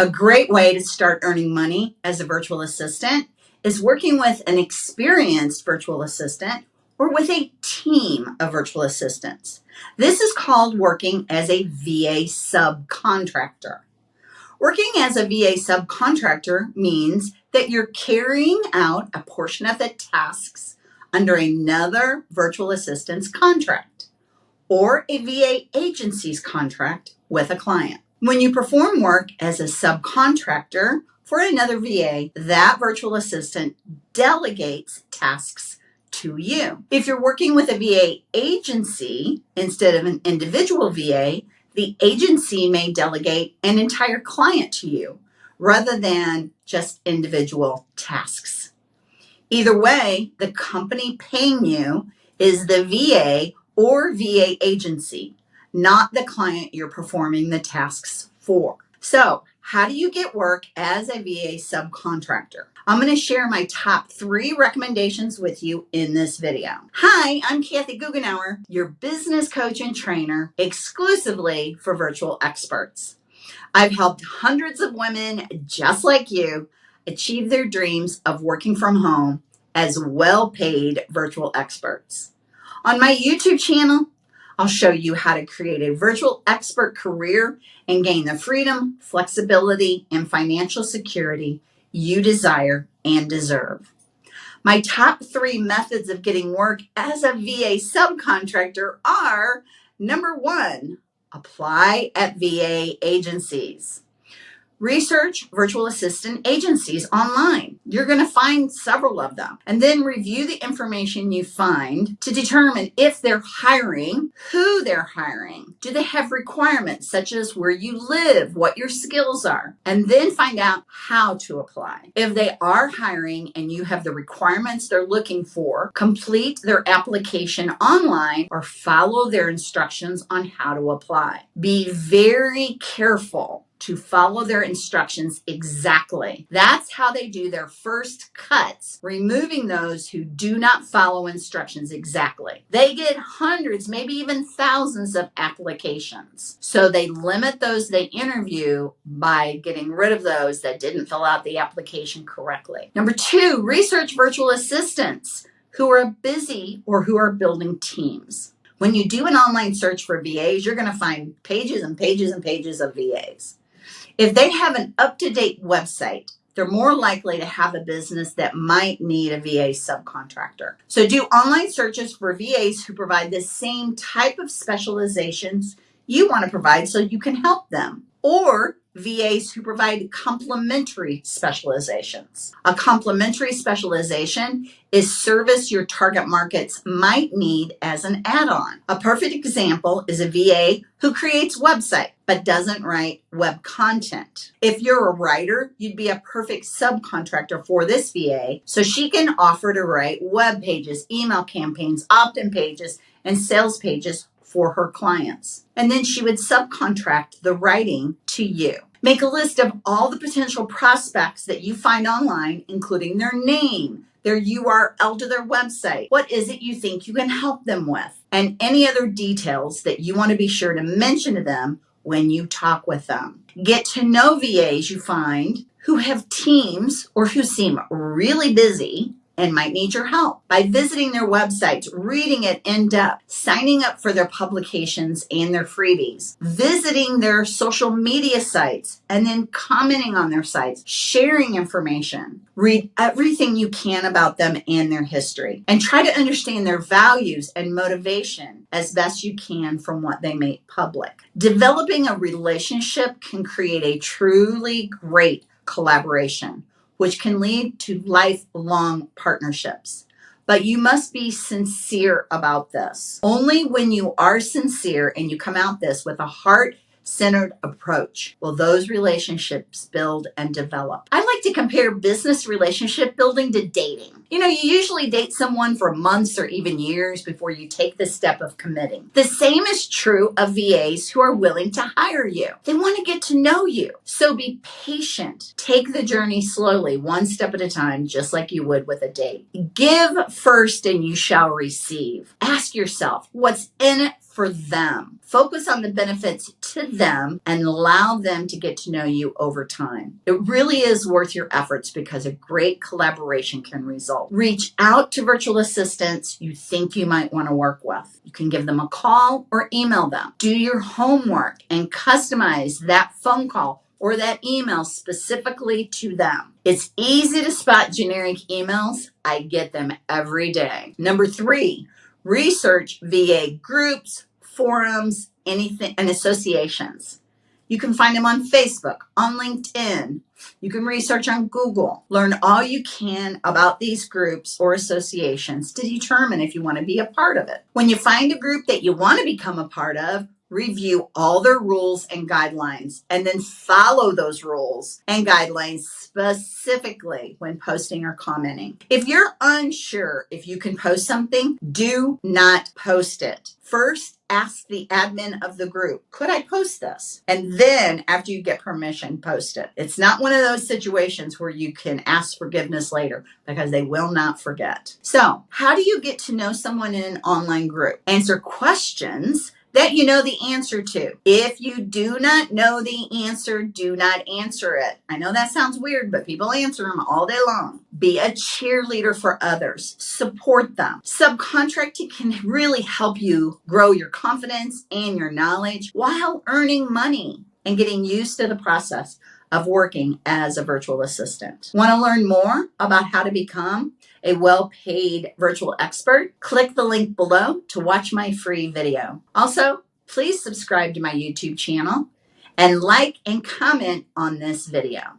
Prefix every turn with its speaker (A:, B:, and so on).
A: A great way to start earning money as a virtual assistant is working with an experienced virtual assistant or with a team of virtual assistants. This is called working as a VA subcontractor. Working as a VA subcontractor means that you're carrying out a portion of the tasks under another virtual assistant's contract or a VA agency's contract with a client. When you perform work as a subcontractor for another VA, that virtual assistant delegates tasks to you. If you're working with a VA agency instead of an individual VA, the agency may delegate an entire client to you rather than just individual tasks. Either way, the company paying you is the VA or VA agency, not the client you're performing the tasks for. So, how do you get work as a VA subcontractor? I'm going to share my top three recommendations with you in this video. Hi, I'm Kathy Goughenour, your business coach and trainer exclusively for virtual experts. I've helped hundreds of women just like you achieve their dreams of working from home as well paid virtual experts. On my YouTube channel, I'll show you how to create a virtual expert career and gain the freedom, flexibility, and financial security you desire and deserve. My top three methods of getting work as a VA subcontractor are number one, apply at VA agencies. Research virtual assistant agencies online. You're going to find several of them and then review the information you find to determine if they're hiring, who they're hiring. Do they have requirements such as where you live, what your skills are, and then find out how to apply. If they are hiring and you have the requirements they're looking for, complete their application online or follow their instructions on how to apply. Be very careful to follow their instructions exactly. That's how they do their first cuts, removing those who do not follow instructions exactly. They get hundreds, maybe even thousands of applications. So they limit those they interview by getting rid of those that didn't fill out the application correctly. Number two, research virtual assistants who are busy or who are building teams. When you do an online search for VAs, you're going to find pages and pages and pages of VAs. If they have an up to date website, they're more likely to have a business that might need a VA subcontractor. So do online searches for VAs who provide the same type of specializations you want to provide so you can help them. Or VAs who provide complementary specializations. A complementary specialization is service your target markets might need as an add-on. A perfect example is a VA who creates website but doesn't write web content. If you're a writer, you'd be a perfect subcontractor for this VA so she can offer to write web pages, email campaigns, opt-in pages, and sales pages for her clients. And then she would subcontract the writing to you. Make a list of all the potential prospects that you find online, including their name, their URL to their website. What is it you think you can help them with? And any other details that you want to be sure to mention to them when you talk with them. Get to know VAs you find who have teams or who seem really busy and might need your help by visiting their websites, reading it in depth, signing up for their publications and their freebies, visiting their social media sites, and then commenting on their sites, sharing information. Read everything you can about them and their history, and try to understand their values and motivation as best you can from what they make public. Developing a relationship can create a truly great collaboration which can lead to lifelong partnerships. But you must be sincere about this. Only when you are sincere and you come out this with a heart centered approach will those relationships build and develop. I like to compare business relationship building to dating. You know, you usually date someone for months or even years before you take the step of committing. The same is true of VAs who are willing to hire you. They want to get to know you. So be patient. Take the journey slowly, one step at a time, just like you would with a date. Give first and you shall receive. Ask yourself, what's in it for them. Focus on the benefits to them and allow them to get to know you over time. It really is worth your efforts because a great collaboration can result. Reach out to virtual assistants you think you might want to work with. You can give them a call or email them. Do your homework and customize that phone call or that email specifically to them. It's easy to spot generic emails. I get them every day. Number three, research VA groups, forums, anything, and associations. You can find them on Facebook, on LinkedIn. You can research on Google. Learn all you can about these groups or associations to determine if you want to be a part of it. When you find a group that you want to become a part of, review all their rules and guidelines and then follow those rules and guidelines specifically when posting or commenting. If you're unsure if you can post something, do not post it. First, ask the admin of the group, could I post this? And then after you get permission, post it. It's not one of those situations where you can ask forgiveness later because they will not forget. So how do you get to know someone in an online group? Answer questions that you know the answer to. If you do not know the answer, do not answer it. I know that sounds weird, but people answer them all day long. Be a cheerleader for others, support them. Subcontracting can really help you grow your confidence and your knowledge while earning money and getting used to the process of working as a virtual assistant. Want to learn more about how to become a well-paid virtual expert? Click the link below to watch my free video. Also, please subscribe to my YouTube channel and like and comment on this video.